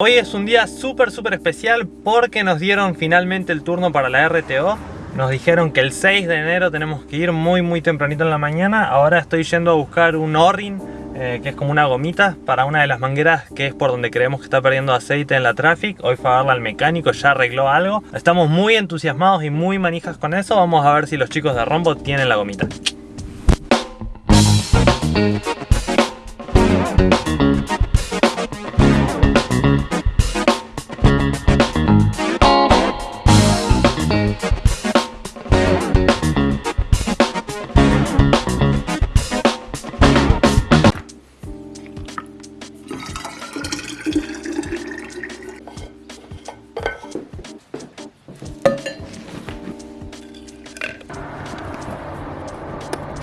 Hoy es un día súper súper especial porque nos dieron finalmente el turno para la RTO Nos dijeron que el 6 de enero tenemos que ir muy muy tempranito en la mañana. Ahora estoy yendo a buscar un Orrin eh, que es como una gomita para una de las mangueras que es por donde creemos que está perdiendo aceite en la Traffic. Hoy fue a darle al mecánico, ya arregló algo. Estamos muy entusiasmados y muy manijas con eso. Vamos a ver si los chicos de Rombo tienen la gomita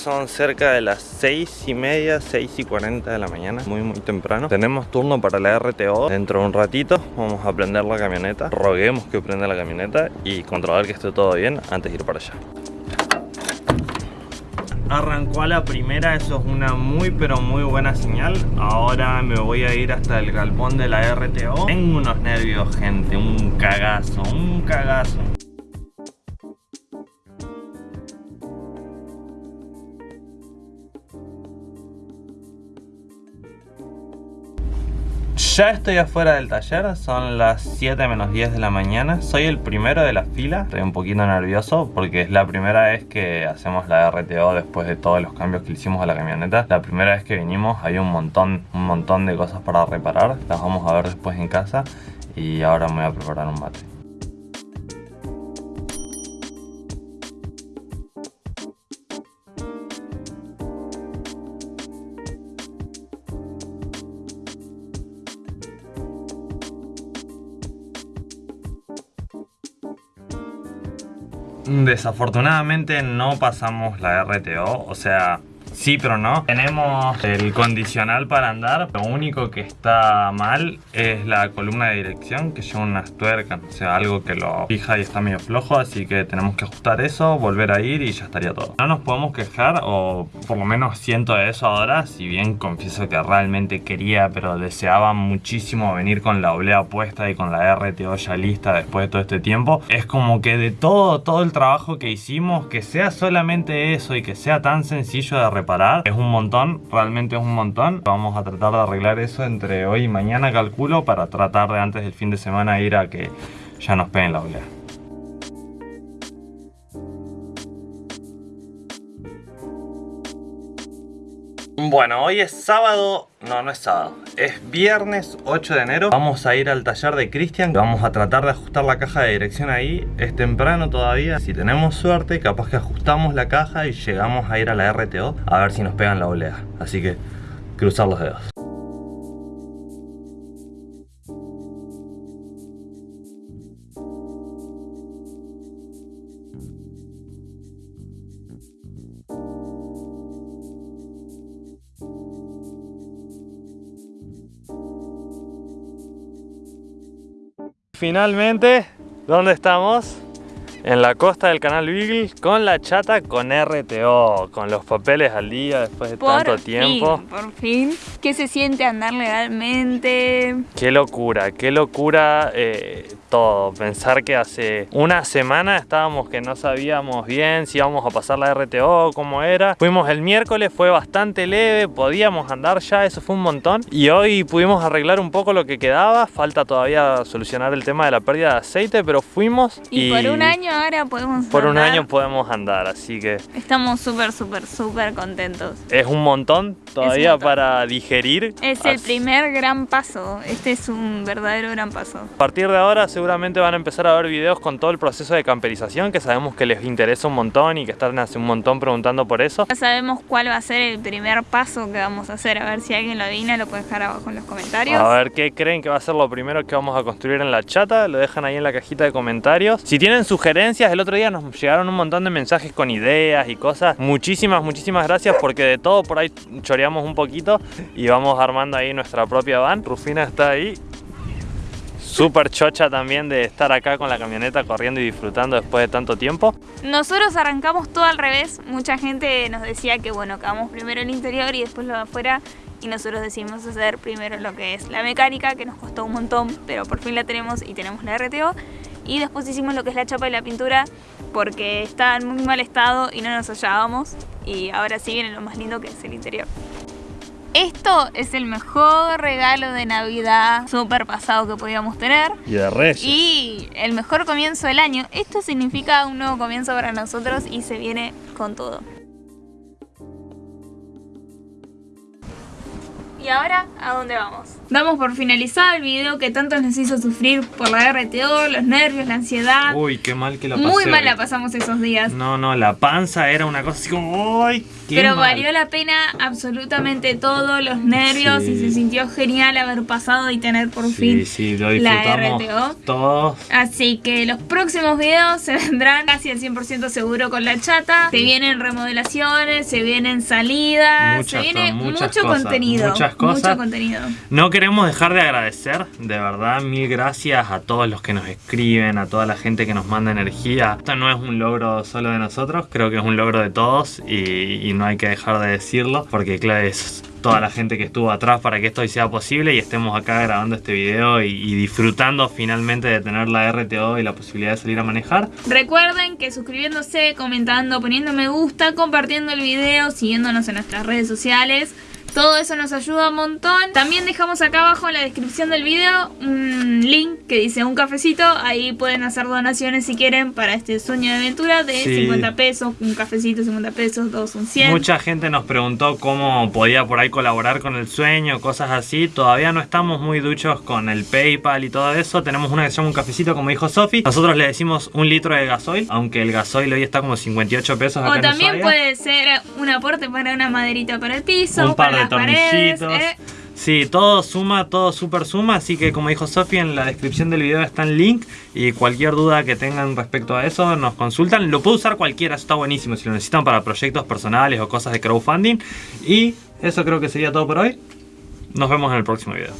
son cerca de las 6 y media, 6 y 40 de la mañana Muy muy temprano. Tenemos turno para la RTO Dentro de un ratito vamos a prender la camioneta. Roguemos que prenda la camioneta Y controlar que esté todo bien antes de ir para allá. Arrancó a la primera, eso es una muy pero muy buena señal. Ahora me voy a ir hasta el galpón de la RTO Tengo unos nervios gente, un cagazo, un cagazo Ya estoy afuera del taller, son las 7 menos 10 de la mañana. Soy el primero de la fila, estoy un poquito nervioso porque es la primera vez que hacemos la RTO después de todos los cambios que hicimos a la camioneta. La primera vez que vinimos hay un montón, un montón de cosas para reparar. Las vamos a ver después en casa y ahora me voy a preparar un mate Desafortunadamente no pasamos la RTO, o sea, Sí, pero no. Tenemos el condicional para andar. Lo único que está mal es la columna de dirección que lleva unas tuercas. O sea, algo que lo fija y está medio flojo. Así que tenemos que ajustar eso, volver a ir y ya estaría todo. No nos podemos quejar o por lo menos siento eso ahora. Si bien confieso que realmente quería pero deseaba muchísimo venir con la oblea puesta y con la RTO ya lista después de todo este tiempo. Es como que de todo, todo el trabajo que hicimos, que sea solamente eso y que sea tan sencillo de parar Es un montón, realmente es un montón. Vamos a tratar de arreglar eso entre hoy y mañana, calculo, para tratar de antes del fin de semana ir a que ya nos peguen la oleada. Bueno, hoy es sábado, no, no es sábado, es viernes 8 de enero. Vamos a ir al taller de Cristian Vamos a tratar de ajustar la caja de dirección ahí. Es temprano todavía, si tenemos suerte capaz que ajustamos la caja y llegamos a ir a la RTO A ver si nos pegan la olea Así que cruzar los dedos Finalmente, ¿dónde estamos? En la costa del canal Beagle con la chata con RTO, con los papeles al día después de tanto tiempo. Por fin, ¿qué se siente andar legalmente? Qué locura, qué locura eh, todo. Pensar que hace una semana estábamos que no sabíamos bien si íbamos a pasar la RTO, cómo era. Fuimos el miércoles, fue bastante leve, podíamos andar ya, eso fue un montón. Y hoy pudimos arreglar un poco lo que quedaba. Falta todavía solucionar el tema de la pérdida de aceite, pero fuimos. Y, por un año ahora podemos Por un año podemos andar, así que... Estamos súper, súper, súper contentos. Es un montón todavía para digerir. Es el primer gran paso, este es un verdadero gran paso. A partir de ahora seguramente van a empezar a ver videos con todo el proceso de camperización que sabemos que les interesa un montón y que están hace un montón preguntando por eso. Ya sabemos cuál va a ser el primer paso que vamos a hacer, a ver si alguien lo adivina, lo puede dejar abajo en los comentarios. A ver qué creen que va a ser lo primero que vamos a construir en la chata, lo dejan ahí en la cajita de comentarios. Si tienen sugerencias, el otro día nos llegaron un montón de mensajes con ideas y cosas. Muchísimas, muchísimas gracias porque de todo por ahí choreamos un poquito y vamos armando ahí nuestra propia van. Rufina está ahí súper chocha también de estar acá con la camioneta corriendo y disfrutando después de tanto tiempo. Nosotros arrancamos todo al revés, mucha gente nos decía que bueno, acabamos primero el interior y después lo de afuera y nosotros decidimos hacer primero lo que es la mecánica, que nos costó un montón, pero por fin la tenemos y tenemos la RTO. Y después hicimos lo que es la chapa y la pintura porque está en muy mal estado y no nos hallábamos. Y ahora sí viene lo más lindo que es el interior. Esto es el mejor regalo de Navidad super pasado que podíamos tener. Y de Reyes. Y el mejor comienzo del año. Esto significa un nuevo comienzo para nosotros y se viene con todo. ¿Y ahora a dónde vamos? Damos por finalizado el video que tanto nos hizo sufrir por la RTO, los nervios, la ansiedad. Uy, qué mal que la pasé. Muy mal la pasamos esos días. No, no, la panza era una cosa así como, ¡ay! qué Pero mal". valió la pena absolutamente todo, los nervios Sí. y se sintió genial haber pasado y tener por Sí, fin sí, lo la disfrutamos RTO. todos. Así que los próximos videos se vendrán casi al 100% seguro con la chata. Se vienen remodelaciones, se vienen salidas, Muchas se viene mucho cosas, contenido. muchas cosas. Mucho contenido. No queremos dejar de agradecer, de verdad, mil gracias a todos los que nos escriben, a toda la gente que nos manda energía. Esto no es un logro solo de nosotros, creo que es un logro de todos y, no hay que dejar de decirlo, porque claro, es toda la gente que estuvo atrás para que esto hoy sea posible y estemos acá grabando este video y disfrutando finalmente de tener la RTO y la posibilidad de salir a manejar. Recuerden que suscribiéndose, comentando, poniendo me gusta, compartiendo el video, siguiéndonos en nuestras redes sociales. Todo eso nos ayuda un montón. También dejamos acá abajo en la descripción del video un link que dice un cafecito. Ahí pueden hacer donaciones si quieren para este sueño de aventura de Sí. 50 pesos. Un cafecito 50 pesos, dos son 100. Mucha gente nos preguntó cómo podía por ahí colaborar con el sueño, cosas así. Todavía no estamos muy duchos con el PayPal y todo eso. Tenemos una que se llama un cafecito, como dijo Sofi. Nosotros le decimos un litro de gasoil, aunque el gasoil hoy está como 58 pesos acá O también puede ser un aporte para una maderita para el piso, un par para de paredes. tornillitos. ¿eh? Sí, todo suma, todo super suma, así que como dijo Sofi, en la descripción del video está el link y cualquier duda que tengan respecto a eso nos consultan. Lo puede usar cualquiera, eso está buenísimo, si lo necesitan para proyectos personales o cosas de crowdfunding. Y eso creo que sería todo por hoy. Nos vemos en el próximo video.